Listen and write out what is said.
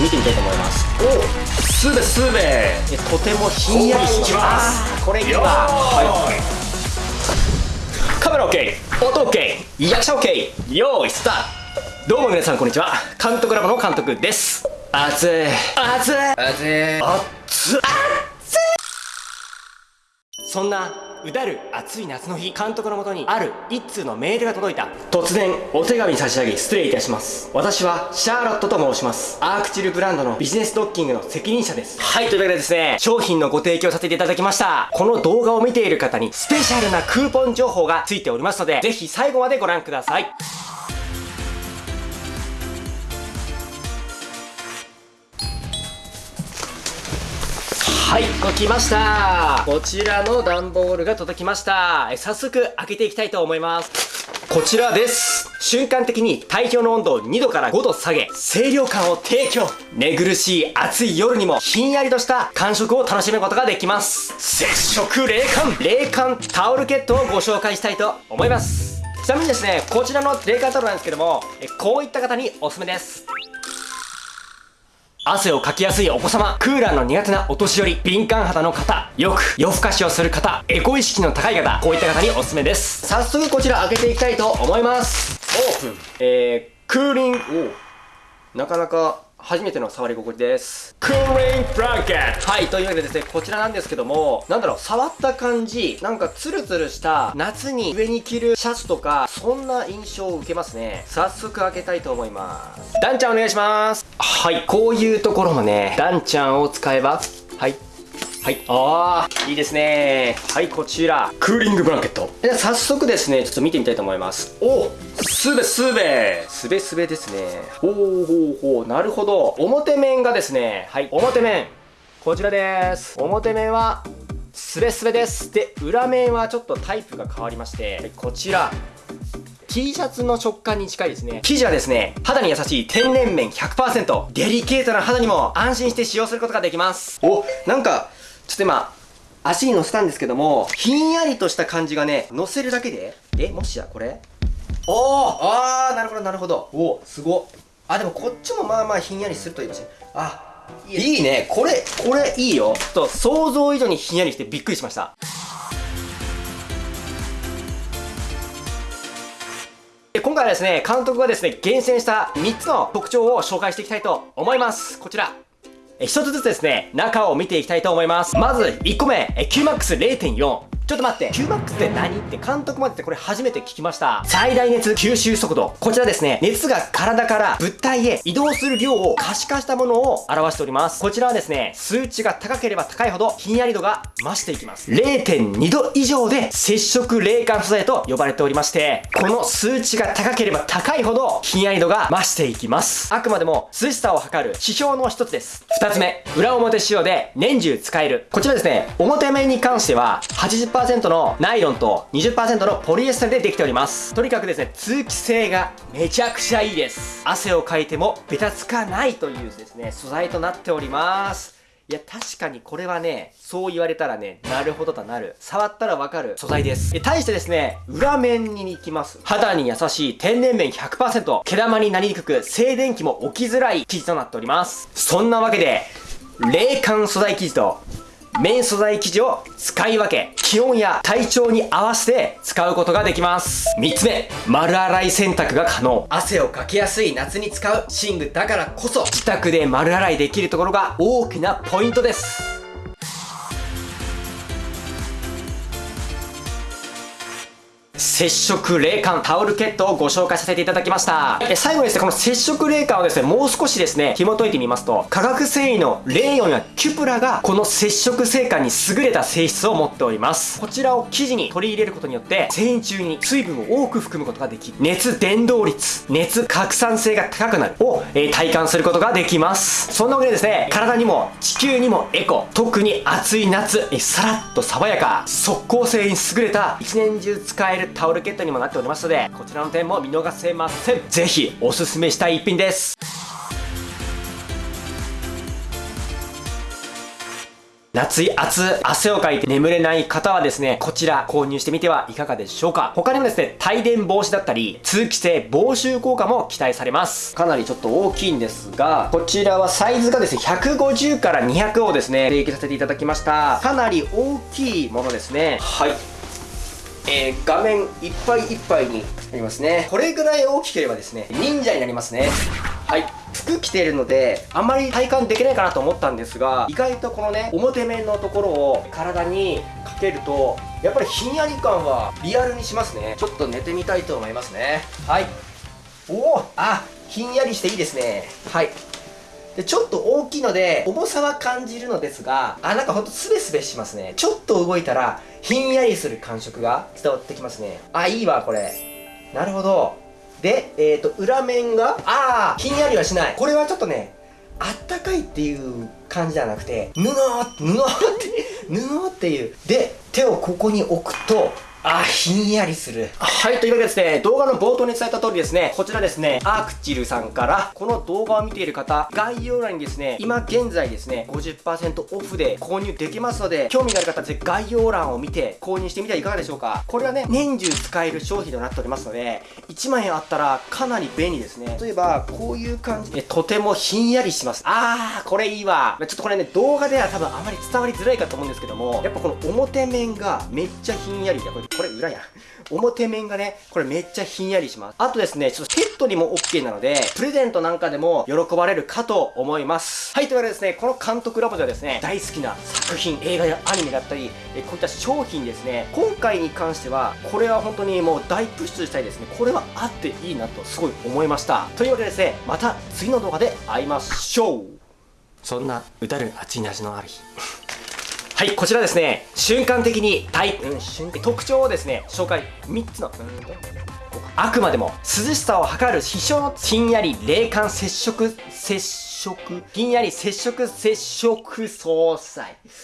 見てみたいと思います。おすべすべ。えとてもひんやりします。あこれによーは、はい、カメラ OK 音 OK 役者 OK 用意スタート。どうも皆さんこんにちは。監督ラボの監督です。熱い。熱い。あぜ熱っそんなうだる暑い夏の日。監督のもとにある一通のメールが届いた。突然お手紙差し上げ失礼いたします。私はシャーロットと申します。アークチルブランドのビジネスドッキングの責任者です。はいというわけでですね商品のご提供させていただきました。この動画を見ている方にスペシャルなクーポン情報がついておりますのでぜひ最後までご覧くださいはい、こ来ました。こちらの段ボールが届きました。え早速開けていきたいと思います。こちらです。瞬間的に体表の温度を2度から5度下げ、清涼感を提供。寝苦しい暑い夜にもひんやりとした感触を楽しむことができます。接触冷感冷感タオルケットをご紹介したいと思います。ちなみにですね、こちらの冷感タオルなんですけども、こういった方におすすめです。汗をかきやすいお子様、クーラーの苦手なお年寄り、敏感肌の方、よく夜更かしをする方、エコ意識の高い方、こういった方におすすめです。早速こちら開けていきたいと思います。オープン。えー、クーリング、おなかなか初めての触り心地です。クーリングブランケットはい、というわけでですね、こちらなんですけども、なんだろう、触った感じ、なんかツルツルした夏に上に着るシャツとか、そんな印象を受けますね。早速開けたいと思います。ダンちゃんお願いします。はい、こういうところもね、ダンちゃんを使えば、はい。はい。ああ、いいですね。はい、こちら。クーリングブランケット。では早速ですね、ちょっと見てみたいと思います。おすべすべすべすべですね。ほうほうほう。なるほど。表面がですね、はい、表面。こちらです。表面は、すべすべです。で、裏面はちょっとタイプが変わりまして、はいこちら。T シャツの食感に近いですね。生地はですね、肌に優しい天然綿100%。デリケートな肌にも安心して使用することができます。お、なんか、ちょっと今、足に乗せたんですけども、ひんやりとした感じがね、乗せるだけで、え、もしやこれ？おーあー、なるほどなるほど。おすごっ。あ、でもこっちもまあまあひんやりするといいかもしれない。あ、いいね。これ、これいいよ。ちょっと想像以上にひんやりしてびっくりしました。回はですね、監督がですね、厳選した3つの特徴を紹介していきたいと思います。こちら。え一つずつですね、中を見ていきたいと思います。まず、1個目、QMAX0.4。ちょっと待って、QMAX って何って監督までってこれ初めて聞きました。最大熱吸収速度。こちらですね、熱が体から物体へ移動する量を可視化したものを表しております。こちらはですね、数値が高ければ高いほどひんやり度が増していきます。0.2度以上で接触冷感素材と呼ばれておりまして、この数値が高ければ高いほどひんやり度が増していきます。あくまでも涼しさを測る指標の一つです。二つ目、裏表仕様で年中使える。こちらですね、表面に関しては80%のナイロンと20%のポリエステルでできております。とにかくですね、通気性がめちゃくちゃいいです。汗をかいてもベタつかないというですね、素材となっております。いや、確かにこれはね、そう言われたらね、なるほどとなる。触ったらわかる素材です。で対してですね、裏面に行きます。肌に優しい天然綿100%、毛玉になりにくく、静電気も起きづらい生地となっております。そんなわけで、冷感素材生地と、綿素材生地を使い分け、気温や体調に合わせて使うことができます。3つ目、丸洗い洗濯が可能。汗をかきやすい夏に使う寝具だからこそ、自宅で丸洗いできるところが大きなポイントです。接触冷感タオルケットをご紹介させていただきました。え最後にですね、この接触冷感をですね、もう少しですね、紐解いてみますと、化学繊維のレーヨンやキュプラが、この接触性感に優れた性質を持っております。こちらを生地に取り入れることによって、繊維中に水分を多く含むことができる、熱伝導率、熱拡散性が高くなるを、えー体感することができます。そんなわけでですね、体にも地球にもエコ、特に暑い夏、えさらっと爽やか、速効性に優れた一年中使えるタオルケットにもなっておりますので、こちらの点も見逃せません。ぜひおすすめしたい一品です。夏暑、汗をかいて眠れない方はですね、こちら購入してみてはいかがでしょうか。他にもですね、帯電防止だったり、通気性防臭効果も期待されます。かなりちょっと大きいんですが、こちらはサイズがですね、150から200をですね、提供させていただきました。かなり大きいものですね。はい。えー、画面いっぱいいっぱいになりますね。これぐらい大きければですね、忍者になりますね。はい。服着てるのであんまり体感できないかなと思ったんですが意外とこのね表面のところを体にかけるとやっぱりひんやり感はリアルにしますねちょっと寝てみたいと思いますねはいおおあひんやりしていいですねはいでちょっと大きいので重さは感じるのですがあなんかほんとスベスベしますねちょっと動いたらひんやりする感触が伝わってきますねあいいわこれなるほどで、えっ、ー、と、裏面が、ああ、ひんやりはしない。これはちょっとね、あったかいっていう感じじゃなくて、布、布って、布っていう。で、手をここに置くと、あ、ひんやりする。はい、というわけでですね、動画の冒頭に伝えた通りですね、こちらですね、アークチルさんから、この動画を見ている方、概要欄にですね、今現在ですね、50%オフで購入できますので、興味がある方はぜひ概要欄を見て購入してみてはいかがでしょうか。これはね、年中使える商品となっておりますので、1万円あったらかなり便利ですね。例えば、こういう感じで、とてもひんやりします。あー、これいいわ。ちょっとこれね、動画では多分あまり伝わりづらいかと思うんですけども、やっぱこの表面がめっちゃひんやりで、これこれ裏や。表面がね、これめっちゃひんやりします。あとですね、ちょっとペットにも OK なので、プレゼントなんかでも喜ばれるかと思います。はい、というわけでですね、この監督ラボではですね、大好きな作品、映画やアニメだったり、えこういった商品ですね、今回に関しては、これは本当にもう大プッシュしたいですね。これはあっていいなとすごい思いました。というわけでですね、また次の動画で会いましょうそんな、うだる熱い味のある日。はい、こちらですね、瞬間的に体、うん、瞬特徴をですね、紹介、3つの、あくまでも涼しさを測る秘書のひんやり冷感接触、接触、ひんやり接触接触総裁。